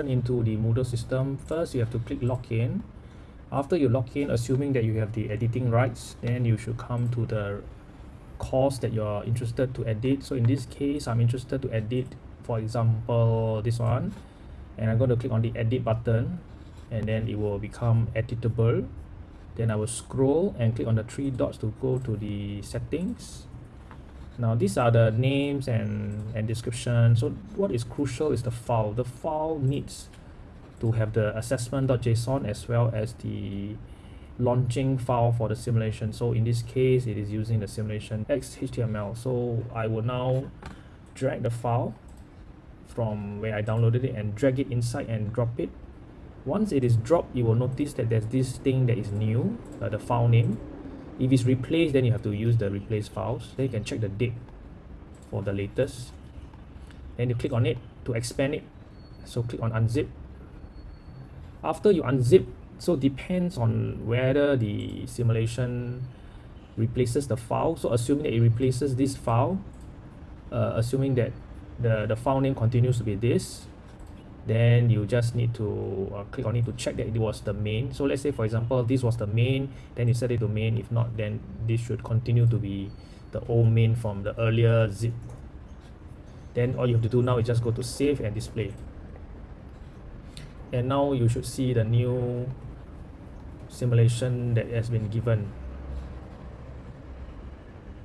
into the Moodle system, first you have to click login. After you log in, assuming that you have the editing rights, then you should come to the course that you're interested to edit. So in this case, I'm interested to edit, for example, this one. And I'm going to click on the edit button and then it will become editable. Then I will scroll and click on the three dots to go to the settings now these are the names and and description. So what is crucial is the file. The file needs to have the assessment.json as well as the launching file for the simulation. So in this case it is using the simulation xhtml so i will now drag the file from where i downloaded it and drag it inside and drop it. Once it is dropped you will notice that there's this thing that is new uh, the file name if it's replaced then you have to use the replace files. Then you can check the date for the latest. Then you click on it to expand it. So click on unzip. After you unzip so depends on whether the simulation replaces the file. So assuming that it replaces this file uh, assuming that the the file name continues to be this then you just need to uh, click on it to check that it was the main. So let's say for example this was the main then you set it to main. If not then this should continue to be the old main from the earlier zip. Then all you have to do now is just go to save and display. And now you should see the new simulation that has been given